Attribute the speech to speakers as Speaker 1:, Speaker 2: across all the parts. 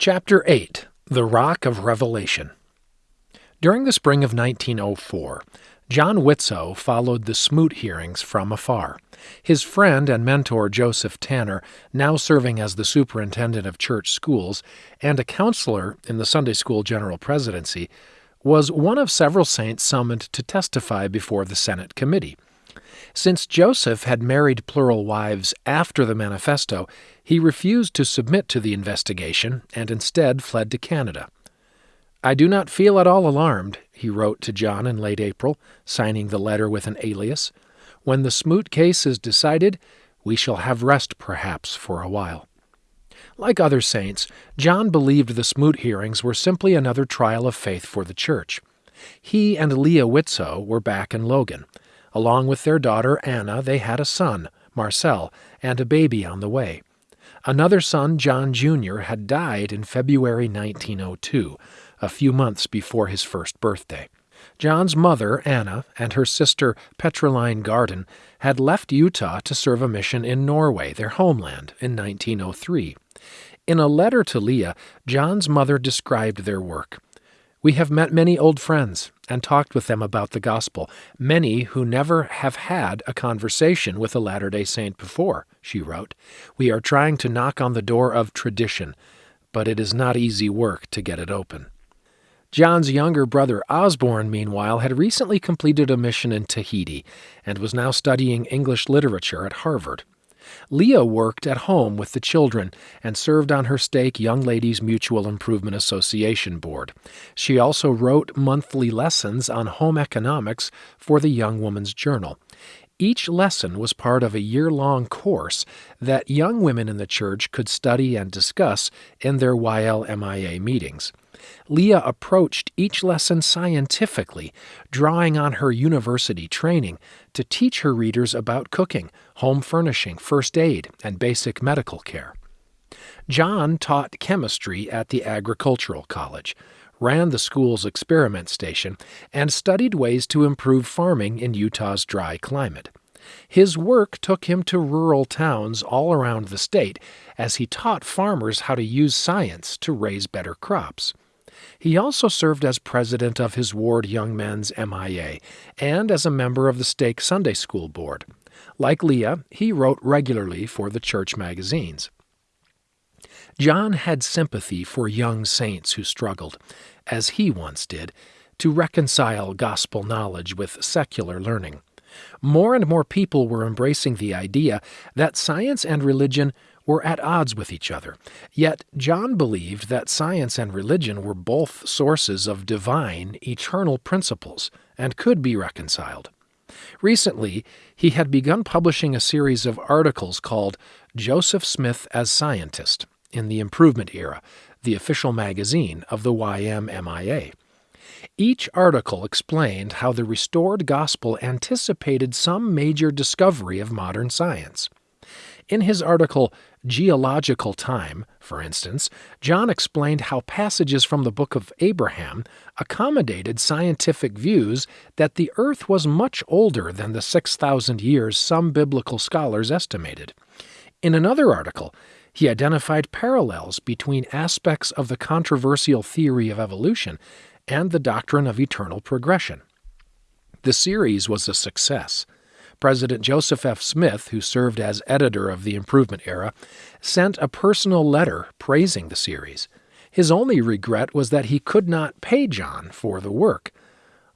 Speaker 1: Chapter 8 The Rock of Revelation During the spring of 1904, John Widtsoe followed the Smoot hearings from afar. His friend and mentor Joseph Tanner, now serving as the superintendent of church schools and a counselor in the Sunday School General Presidency, was one of several saints summoned to testify before the Senate committee. Since Joseph had married plural wives after the manifesto, he refused to submit to the investigation and instead fled to Canada. I do not feel at all alarmed, he wrote to John in late April, signing the letter with an alias. When the Smoot case is decided, we shall have rest perhaps for a while. Like other saints, John believed the Smoot hearings were simply another trial of faith for the church. He and Leah Widtsoe were back in Logan. Along with their daughter Anna, they had a son, Marsel, and a baby on the way. Another son, John Jr., had died in February 1902, a few months before his first birthday. John's mother, Anna, and her sister, Petroline Gaarden, had left Utah to serve a mission in Norway, their homeland, in 1903. In a letter to Leah, John's mother described their work. We have met many old friends and talked with them about the gospel, many who never have had a conversation with a Latter day Saint before, she wrote. We are trying to knock on the door of tradition, but it is not easy work to get it open. John's younger brother Osborne, meanwhile, had recently completed a mission in Tahiti and was now studying English literature at Harvard. Leah worked at home with the children and served on her stake Young Ladies Mutual Improvement Association board. She also wrote monthly lessons on home economics for the Young Woman's Journal. Each lesson was part of a year long course that young women in the church could study and discuss in their YLMIA meetings. Leah approached each lesson scientifically, drawing on her university training to teach her readers about cooking, home furnishing, first aid, and basic medical care. John taught chemistry at the Agricultural College, ran the school's experiment station, and studied ways to improve farming in Utah's dry climate. His work took him to rural towns all around the state as he taught farmers how to use science to raise better crops. He also served as president of his ward Young Men's MIA and as a member of the Stake Sunday School Board. Like Leah, he wrote regularly for the church magazines. John had sympathy for young saints who struggled, as he once did, to reconcile gospel knowledge with secular learning. More and more people were embracing the idea that science and religion were at odds with each other. Yet John believed that science and religion were both sources of divine, eternal principles and could be reconciled. Recently, he had begun publishing a series of articles called Joseph Smith as Scientist in the Improvement Era, the official magazine of the YMMIA. Each article explained how the restored gospel anticipated some major discovery of modern science. In his article, Geological Time, for instance, John explained how passages from the book of Abraham accommodated scientific views that the earth was much older than the 6,000 years some biblical scholars estimated. In another article, he identified parallels between aspects of the controversial theory of evolution and the doctrine of eternal progression. The series was a success. President Joseph F. Smith, who served as editor of the Improvement Era, sent a personal letter praising the series. His only regret was that he could not pay John for the work.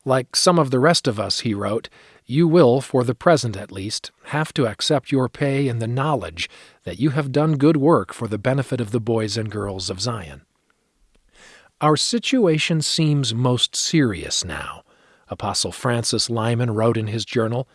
Speaker 1: Like some of the rest of us, he wrote, you will, for the present at least, have to accept your pay in the knowledge that you have done good work for the benefit of the boys and girls of Zion. Our situation seems most serious now, Apostle Francis Lyman wrote in his journal.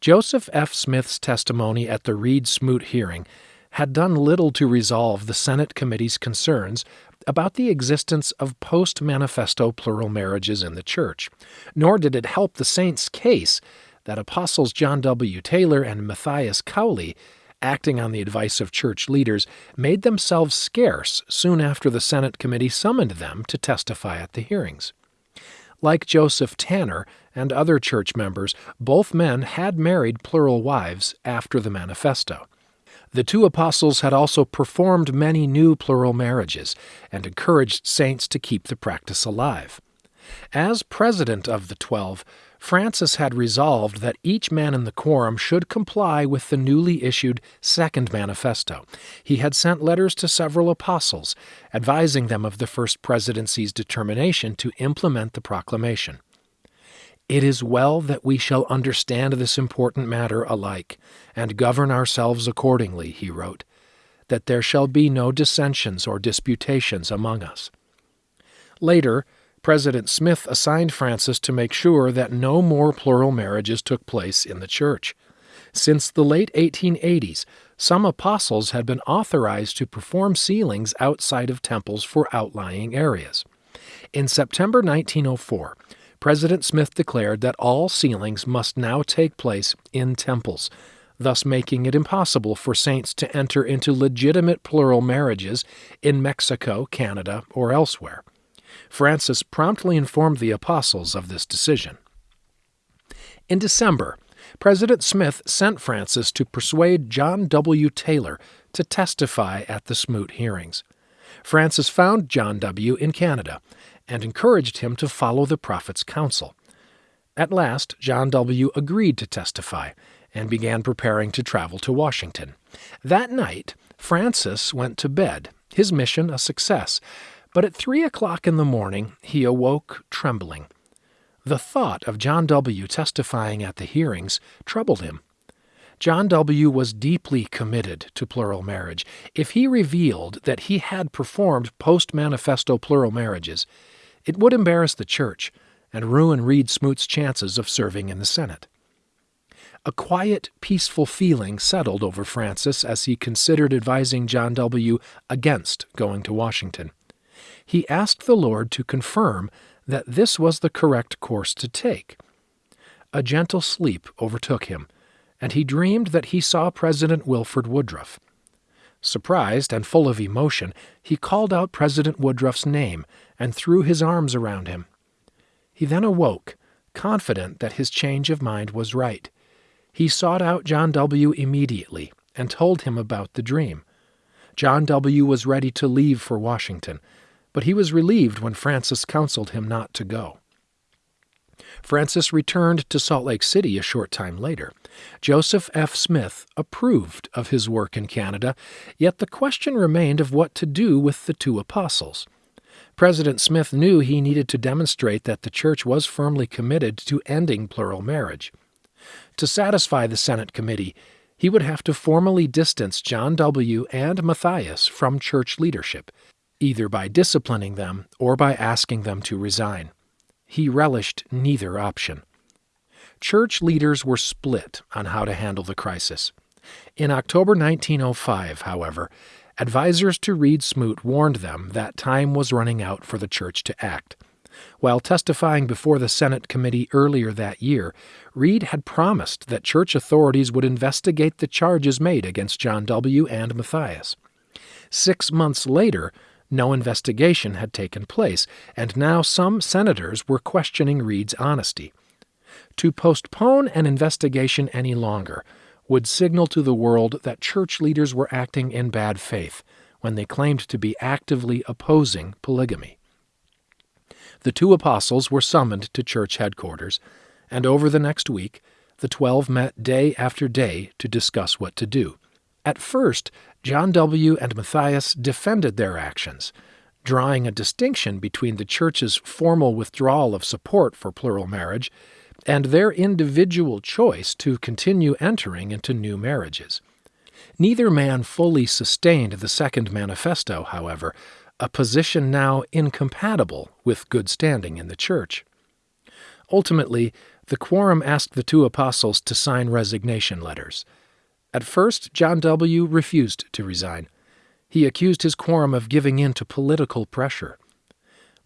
Speaker 1: Joseph F. Smith's testimony at the Reed Smoot hearing had done little to resolve the Senate committee's concerns about the existence of post manifesto plural marriages in the Church, nor did it help the saints' case that Apostles John W. Taylor and Matthias Cowley, acting on the advice of church leaders, made themselves scarce soon after the Senate committee summoned them to testify at the hearings. Like Joseph Tanner and other church members, both men had married plural wives after the manifesto. The two apostles had also performed many new plural marriages and encouraged saints to keep the practice alive. As president of the Twelve, Francis had resolved that each man in the quorum should comply with the newly issued Second Manifesto. He had sent letters to several apostles, advising them of the First Presidency's determination to implement the proclamation. It is well that we shall understand this important matter alike, and govern ourselves accordingly, he wrote, that there shall be no dissensions or disputations among us. Later, President Smith assigned Francis to make sure that no more plural marriages took place in the church. Since the late 1880s, some apostles had been authorized to perform sealings outside of temples for outlying areas. In September 1904, President Smith declared that all sealings must now take place in temples, thus making it impossible for saints to enter into legitimate plural marriages in Mexico, Canada, or elsewhere. Francis promptly informed the apostles of this decision. In December, President Smith sent Francis to persuade John W. Taylor to testify at the Smoot hearings. Francis found John W. in Canada and encouraged him to follow the prophet's counsel. At last, John W. agreed to testify and began preparing to travel to Washington. That night, Francis went to bed, his mission a success, but at three o'clock in the morning he awoke trembling. The thought of John W. testifying at the hearings troubled him. John W. was deeply committed to plural marriage. If he revealed that he had performed post manifesto plural marriages, it would embarrass the church and ruin Reed Smoot's chances of serving in the Senate. A quiet, peaceful feeling settled over Francis as he considered advising John W. against going to Washington he asked the Lord to confirm that this was the correct course to take. A gentle sleep overtook him, and he dreamed that he saw President Wilford Woodruff. Surprised and full of emotion, he called out President Woodruff's name and threw his arms around him. He then awoke, confident that his change of mind was right. He sought out John W. immediately and told him about the dream. John W. was ready to leave for Washington, but he was relieved when Francis counseled him not to go. Francis returned to Salt Lake City a short time later. Joseph F. Smith approved of his work in Canada, yet the question remained of what to do with the two apostles. President Smith knew he needed to demonstrate that the church was firmly committed to ending plural marriage. To satisfy the Senate committee, he would have to formally distance John W. and Matthias from church leadership either by disciplining them or by asking them to resign. He relished neither option. Church leaders were split on how to handle the crisis. In October 1905, however, advisers to Reed Smoot warned them that time was running out for the church to act. While testifying before the Senate committee earlier that year, Reed had promised that church authorities would investigate the charges made against John W. and Matthias. Six months later, no investigation had taken place, and now some senators were questioning Reed's honesty. To postpone an investigation any longer would signal to the world that church leaders were acting in bad faith when they claimed to be actively opposing polygamy. The two apostles were summoned to church headquarters, and over the next week, the twelve met day after day to discuss what to do. At first, John W. and Matthias defended their actions, drawing a distinction between the Church's formal withdrawal of support for plural marriage and their individual choice to continue entering into new marriages. Neither man fully sustained the Second Manifesto, however, a position now incompatible with good standing in the Church. Ultimately, the quorum asked the two apostles to sign resignation letters. At first, John W. refused to resign. He accused his quorum of giving in to political pressure.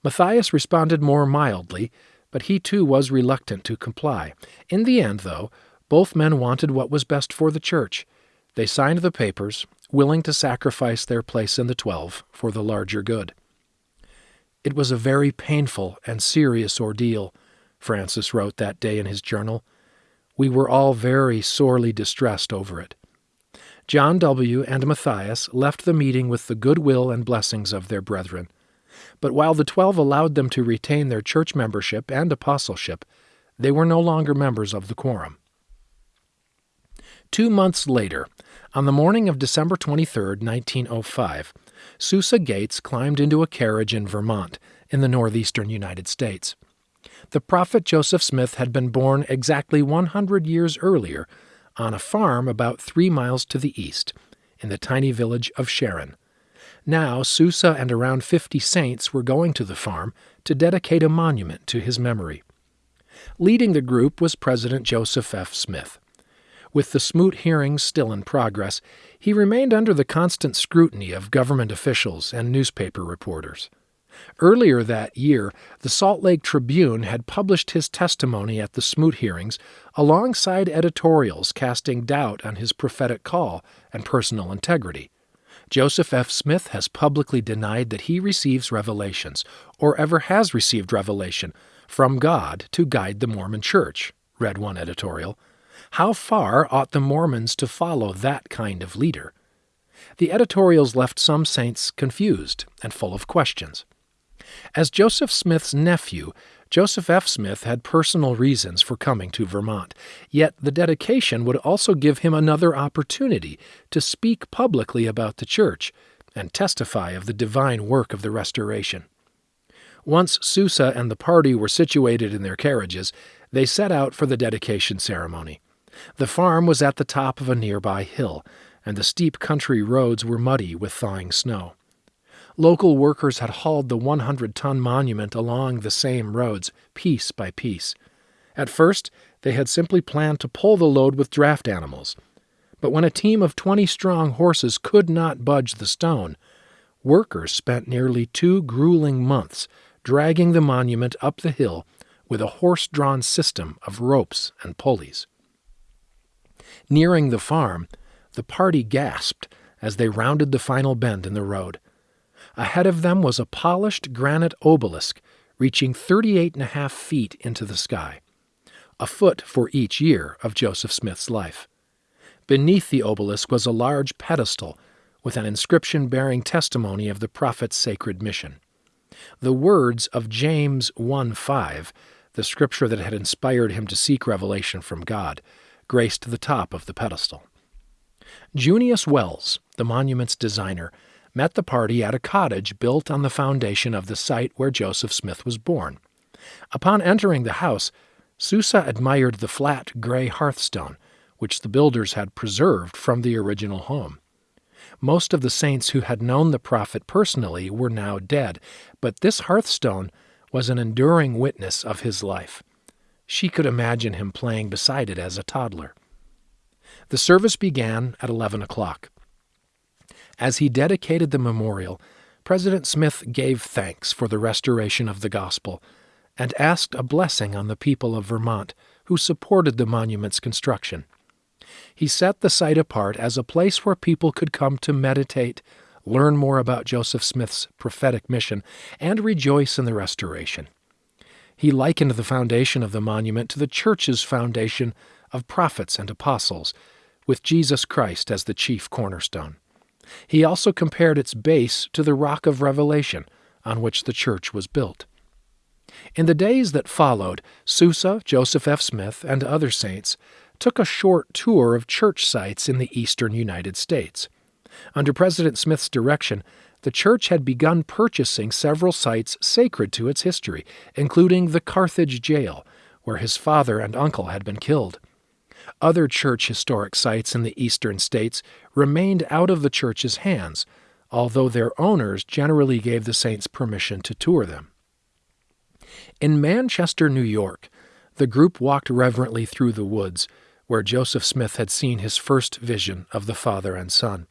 Speaker 1: Matthias responded more mildly, but he too was reluctant to comply. In the end, though, both men wanted what was best for the church. They signed the papers, willing to sacrifice their place in the Twelve for the larger good. It was a very painful and serious ordeal, Francis wrote that day in his journal. We were all very sorely distressed over it. John W. and Matthias left the meeting with the goodwill and blessings of their brethren. But while the twelve allowed them to retain their church membership and apostleship, they were no longer members of the quorum. Two months later, on the morning of December 23, 1905, Susa Gates climbed into a carriage in Vermont, in the northeastern United States. The prophet Joseph Smith had been born exactly 100 years earlier on a farm about three miles to the east, in the tiny village of Sharon. Now, Susa and around 50 saints were going to the farm to dedicate a monument to his memory. Leading the group was President Joseph F. Smith. With the Smoot hearings still in progress, he remained under the constant scrutiny of government officials and newspaper reporters. Earlier that year, the Salt Lake Tribune had published his testimony at the Smoot hearings alongside editorials casting doubt on his prophetic call and personal integrity. Joseph F. Smith has publicly denied that he receives revelations, or ever has received revelation, from God to guide the Mormon Church, read one editorial. How far ought the Mormons to follow that kind of leader? The editorials left some saints confused and full of questions. As Joseph Smith's nephew, Joseph F. Smith had personal reasons for coming to Vermont, yet the dedication would also give him another opportunity to speak publicly about the church and testify of the divine work of the restoration. Once Susa and the party were situated in their carriages, they set out for the dedication ceremony. The farm was at the top of a nearby hill, and the steep country roads were muddy with thawing snow. Local workers had hauled the 100 ton monument along the same roads, piece by piece. At first, they had simply planned to pull the load with draft animals. But when a team of 20 strong horses could not budge the stone, workers spent nearly two grueling months dragging the monument up the hill with a horse drawn system of ropes and pulleys. Nearing the farm, the party gasped as they rounded the final bend in the road. Ahead of them was a polished granite obelisk reaching 38 and a half feet into the sky, a foot for each year of Joseph Smith's life. Beneath the obelisk was a large pedestal with an inscription bearing testimony of the prophet's sacred mission. The words of James 1 5, the scripture that had inspired him to seek revelation from God, graced the top of the pedestal. Junius Wells, the monument's designer, met the party at a cottage built on the foundation of the site where Joseph Smith was born. Upon entering the house, Susa admired the flat gray hearthstone, which the builders had preserved from the original home. Most of the saints who had known the prophet personally were now dead, but this hearthstone was an enduring witness of his life. She could imagine him playing beside it as a toddler. The service began at 11 o'clock. As he dedicated the memorial, President Smith gave thanks for the restoration of the gospel and asked a blessing on the people of Vermont who supported the monument's construction. He set the site apart as a place where people could come to meditate, learn more about Joseph Smith's prophetic mission, and rejoice in the restoration. He likened the foundation of the monument to the church's foundation of prophets and apostles, with Jesus Christ as the chief cornerstone. He also compared its base to the rock of revelation on which the church was built. In the days that followed, Susa, Joseph F. Smith, and other saints took a short tour of church sites in the eastern United States. Under President Smith's direction, the church had begun purchasing several sites sacred to its history, including the Carthage jail, where his father and uncle had been killed. Other church historic sites in the eastern states remained out of the church's hands, although their owners generally gave the saints permission to tour them. In Manchester, New York, the group walked reverently through the woods, where Joseph Smith had seen his first vision of the Father and Son.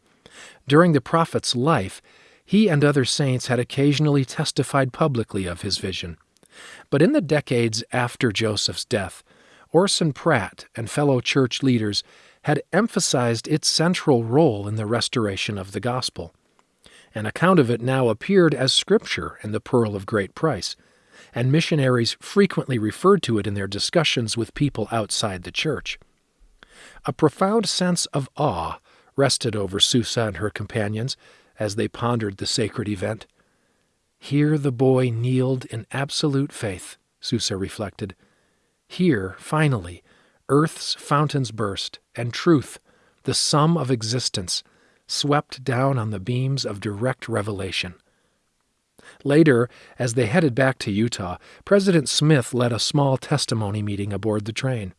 Speaker 1: During the prophet's life, he and other saints had occasionally testified publicly of his vision. But in the decades after Joseph's death, Orson Pratt and fellow church leaders had emphasized its central role in the restoration of the gospel. An account of it now appeared as scripture in the Pearl of Great Price, and missionaries frequently referred to it in their discussions with people outside the church. A profound sense of awe rested over Susa and her companions as they pondered the sacred event. Here the boy kneeled in absolute faith, Susa reflected. Here, finally, earth's fountains burst, and truth, the sum of existence, swept down on the beams of direct revelation. Later, as they headed back to Utah, President Smith led a small testimony meeting aboard the train.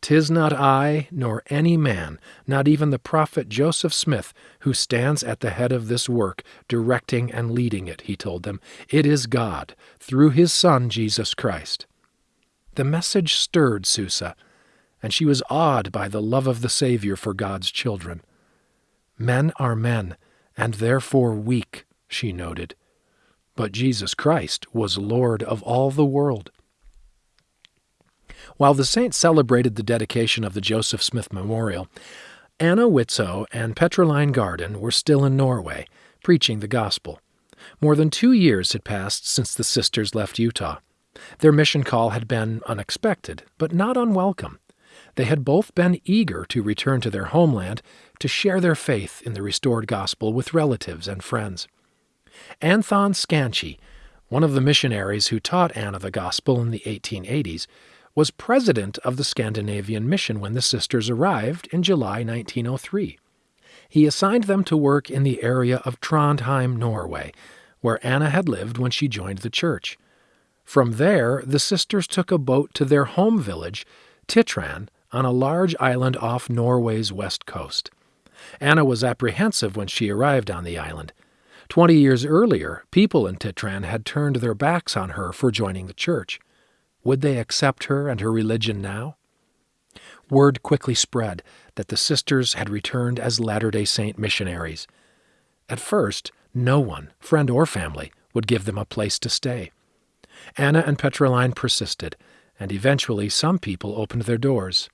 Speaker 1: Tis not I, nor any man, not even the prophet Joseph Smith, who stands at the head of this work, directing and leading it, he told them. It is God, through his Son, Jesus Christ. The message stirred Susa, and she was awed by the love of the Savior for God's children. Men are men, and therefore weak, she noted. But Jesus Christ was Lord of all the world. While the saints celebrated the dedication of the Joseph Smith Memorial, Anna Widtsoe and Petroline Gaarden were still in Norway, preaching the gospel. More than two years had passed since the sisters left Utah. Their mission call had been unexpected, but not unwelcome. They had both been eager to return to their homeland to share their faith in the restored gospel with relatives and friends. Anthon Skanchy, one of the missionaries who taught Anna the gospel in the 1880s, was president of the Scandinavian mission when the sisters arrived in July 1903. He assigned them to work in the area of Trondheim, Norway, where Anna had lived when she joined the church. From there, the sisters took a boat to their home village, Titran, on a large island off Norway's west coast. Anna was apprehensive when she arrived on the island. Twenty years earlier, people in Titran had turned their backs on her for joining the church. Would they accept her and her religion now? Word quickly spread that the sisters had returned as Latter day Saint missionaries. At first, no one, friend or family, would give them a place to stay. Anna and Petroline persisted, and eventually some people opened their doors.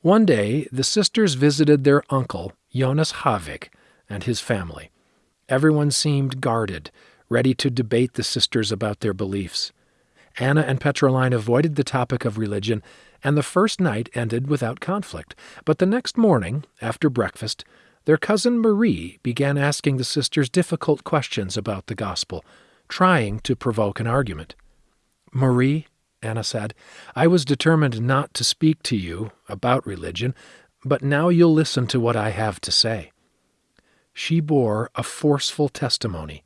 Speaker 1: One day, the sisters visited their uncle, Jonas Havik, and his family. Everyone seemed guarded, ready to debate the sisters about their beliefs. Anna and Petroline avoided the topic of religion, and the first night ended without conflict. But the next morning, after breakfast, their cousin Marie began asking the sisters difficult questions about the gospel, trying to provoke an argument. Marie, Anna said, I was determined not to speak to you about religion, but now you'll listen to what I have to say. She bore a forceful testimony,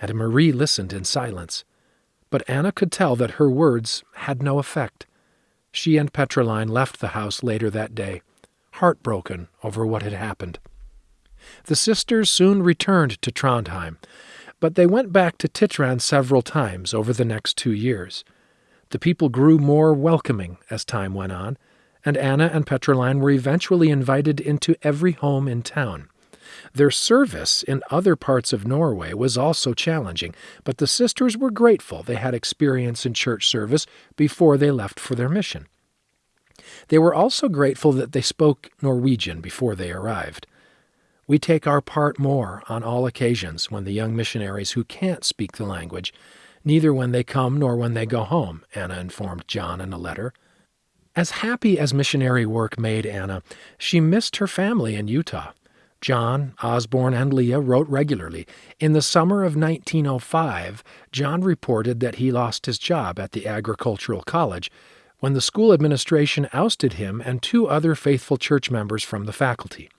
Speaker 1: and Marie listened in silence. But Anna could tell that her words had no effect. She and Petroline left the house later that day, heartbroken over what had happened. The sisters soon returned to Trondheim, but they went back to Titran several times over the next two years. The people grew more welcoming as time went on, and Anna and Petroline were eventually invited into every home in town. Their service in other parts of Norway was also challenging, but the sisters were grateful they had experience in church service before they left for their mission. They were also grateful that they spoke Norwegian before they arrived. We take our part more on all occasions when the young missionaries who can't speak the language neither when they come nor when they go home, Anna informed John in a letter. As happy as missionary work made Anna, she missed her family in Utah. John, Osborne, and Leah wrote regularly. In the summer of 1905, John reported that he lost his job at the agricultural college when the school administration ousted him and two other faithful church members from the faculty.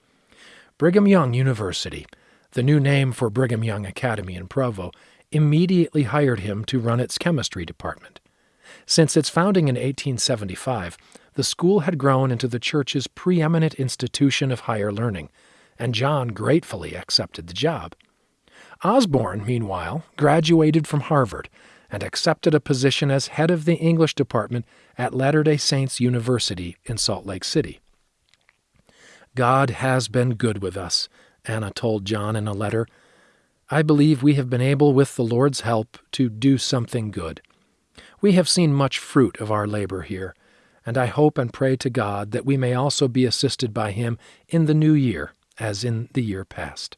Speaker 1: Brigham Young University, the new name for Brigham Young Academy in Provo, immediately hired him to run its chemistry department. Since its founding in 1875, the school had grown into the church's preeminent institution of higher learning, and John gratefully accepted the job. Osborne, meanwhile, graduated from Harvard and accepted a position as head of the English department at Latter day Saints University in Salt Lake City. God has been good with us, Anna told John in a letter I believe we have been able, with the Lord's help, to do something good. We have seen much fruit of our labor here, and I hope and pray to God that we may also be assisted by Him in the new year, as in the year past.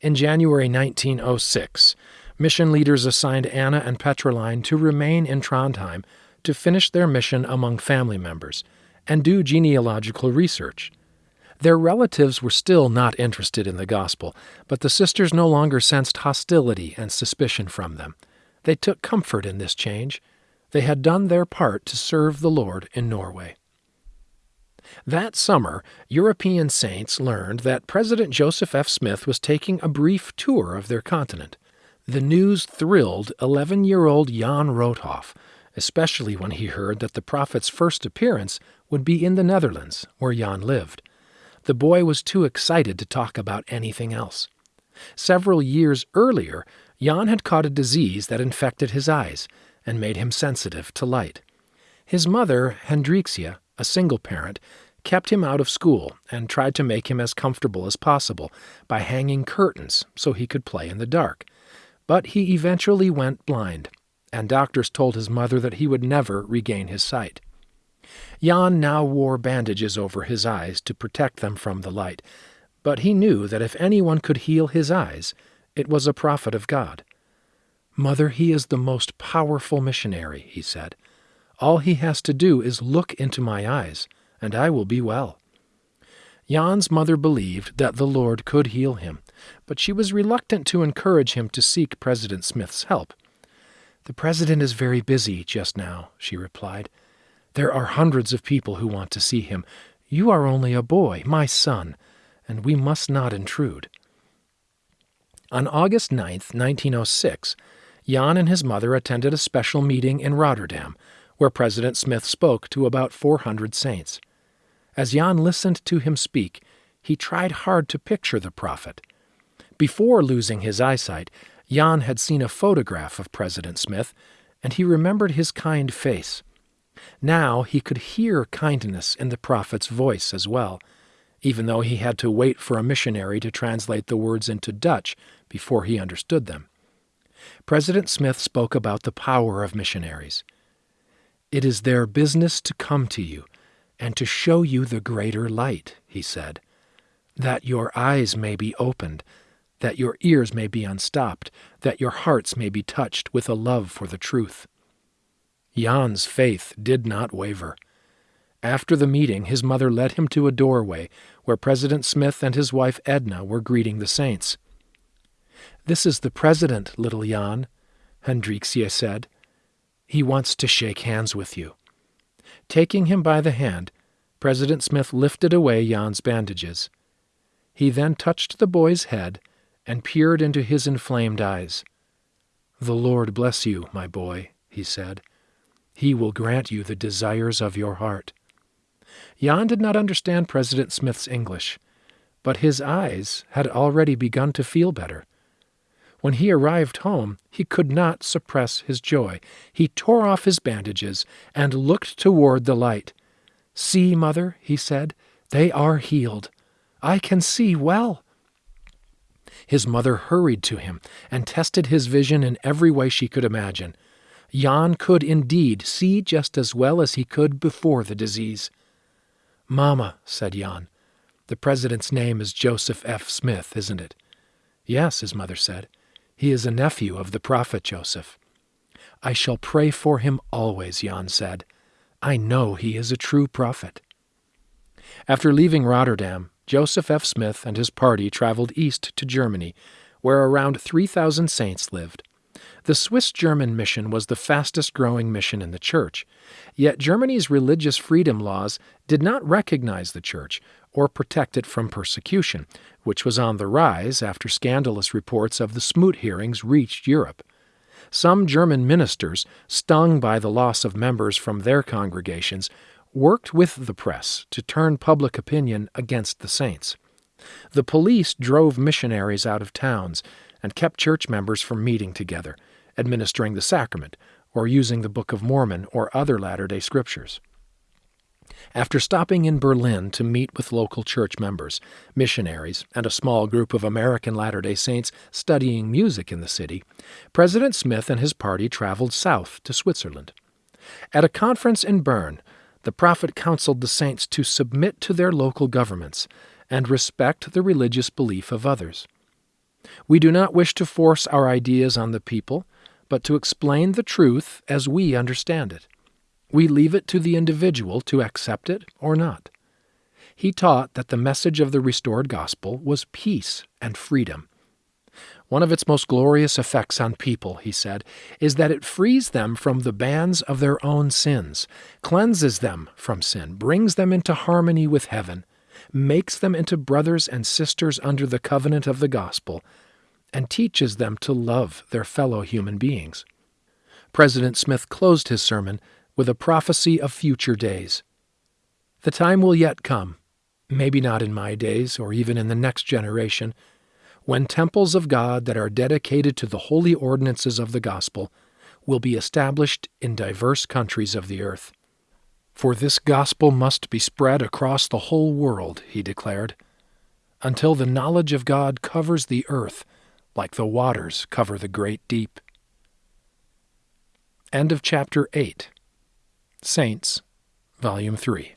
Speaker 1: In January 1906, mission leaders assigned Anna and Petroline to remain in Trondheim to finish their mission among family members and do genealogical research. Their relatives were still not interested in the gospel, but the sisters no longer sensed hostility and suspicion from them. They took comfort in this change. They had done their part to serve the Lord in Norway. That summer, European saints learned that President Joseph F. Smith was taking a brief tour of their continent. The news thrilled 11 year old Jan Roothoff, especially when he heard that the prophet's first appearance would be in the Netherlands, where Jan lived. The boy was too excited to talk about anything else. Several years earlier, Jan had caught a disease that infected his eyes and made him sensitive to light. His mother, Hendriksia, a single parent, kept him out of school and tried to make him as comfortable as possible by hanging curtains so he could play in the dark. But he eventually went blind, and doctors told his mother that he would never regain his sight. Jan now wore bandages over his eyes to protect them from the light, but he knew that if anyone could heal his eyes, it was a prophet of God. Mother, he is the most powerful missionary, he said. All he has to do is look into my eyes, and I will be well. Jan's mother believed that the Lord could heal him, but she was reluctant to encourage him to seek President Smith's help. The president is very busy just now, she replied. There are hundreds of people who want to see him. You are only a boy, my son, and we must not intrude. On August 9, 1906, Jan and his mother attended a special meeting in Rotterdam, where President Smith spoke to about 400 saints. As Jan listened to him speak, he tried hard to picture the prophet. Before losing his eyesight, Jan had seen a photograph of President Smith, and he remembered his kind face. Now he could hear kindness in the prophet's voice as well, even though he had to wait for a missionary to translate the words into Dutch before he understood them. President Smith spoke about the power of missionaries. It is their business to come to you and to show you the greater light, he said, that your eyes may be opened, that your ears may be unstopped, that your hearts may be touched with a love for the truth. Jan's faith did not waver. After the meeting, his mother led him to a doorway where President Smith and his wife Edna were greeting the saints. This is the president, little Jan, Hendriksia said. He wants to shake hands with you. Taking him by the hand, President Smith lifted away Jan's bandages. He then touched the boy's head and peered into his inflamed eyes. The Lord bless you, my boy, he said. He will grant you the desires of your heart. Jan did not understand President Smith's English, but his eyes had already begun to feel better. When he arrived home, he could not suppress his joy. He tore off his bandages and looked toward the light. See, mother, he said, they are healed. I can see well. His mother hurried to him and tested his vision in every way she could imagine. Jan could indeed see just as well as he could before the disease. Mamma, said Jan, the president's name is Joseph F. Smith, isn't it? Yes, his mother said. He is a nephew of the prophet Joseph. I shall pray for him always, Jan said. I know he is a true prophet. After leaving Rotterdam, Joseph F. Smith and his party traveled east to Germany, where around 3,000 saints lived. The Swiss German mission was the fastest growing mission in the church, yet Germany's religious freedom laws did not recognize the church or protect it from persecution, which was on the rise after scandalous reports of the Smoot hearings reached Europe. Some German ministers, stung by the loss of members from their congregations, worked with the press to turn public opinion against the saints. The police drove missionaries out of towns and kept church members from meeting together, administering the sacrament, or using the Book of Mormon or other Latter day Scriptures. After stopping in Berlin to meet with local church members, missionaries, and a small group of American Latter day Saints studying music in the city, President Smith and his party traveled south to Switzerland. At a conference in Bern, the prophet counseled the saints to submit to their local governments and respect the religious belief of others. We do not wish to force our ideas on the people, but to explain the truth as we understand it. We leave it to the individual to accept it or not. He taught that the message of the restored gospel was peace and freedom. One of its most glorious effects on people, he said, is that it frees them from the bands of their own sins, cleanses them from sin, brings them into harmony with heaven, makes them into brothers and sisters under the covenant of the gospel, and teaches them to love their fellow human beings. President Smith closed his sermon with a prophecy of future days. The time will yet come, maybe not in my days or even in the next generation when temples of God that are dedicated to the holy ordinances of the gospel will be established in diverse countries of the earth. For this gospel must be spread across the whole world, he declared, until the knowledge of God covers the earth like the waters cover the great deep. End of chapter 8. Saints, Volume 3.